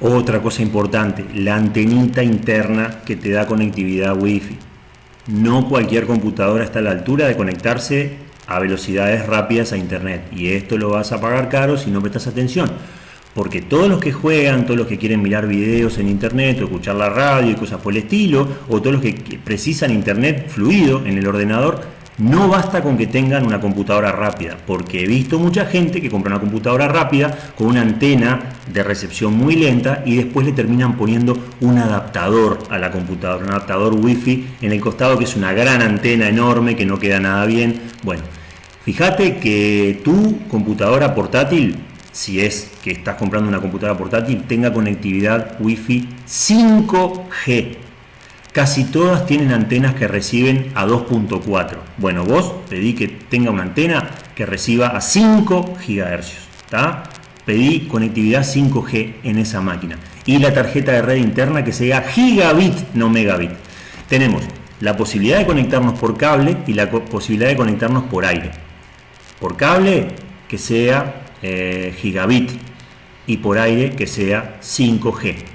Otra cosa importante, la antenita interna que te da conectividad Wi-Fi. No cualquier computadora está a la altura de conectarse a velocidades rápidas a internet y esto lo vas a pagar caro si no prestas atención porque todos los que juegan, todos los que quieren mirar videos en internet o escuchar la radio y cosas por el estilo, o todos los que precisan internet fluido en el ordenador, no basta con que tengan una computadora rápida, porque he visto mucha gente que compra una computadora rápida con una antena de recepción muy lenta y después le terminan poniendo un adaptador a la computadora, un adaptador wifi en el costado que es una gran antena enorme que no queda nada bien. Bueno, fíjate que tu computadora portátil si es que estás comprando una computadora portátil, tenga conectividad Wi-Fi 5G. Casi todas tienen antenas que reciben a 2.4. Bueno, vos pedí que tenga una antena que reciba a 5 GHz. Pedí conectividad 5G en esa máquina. Y la tarjeta de red interna que sea gigabit, no megabit. Tenemos la posibilidad de conectarnos por cable y la posibilidad de conectarnos por aire. Por cable que sea eh, gigabit y por aire que sea 5G.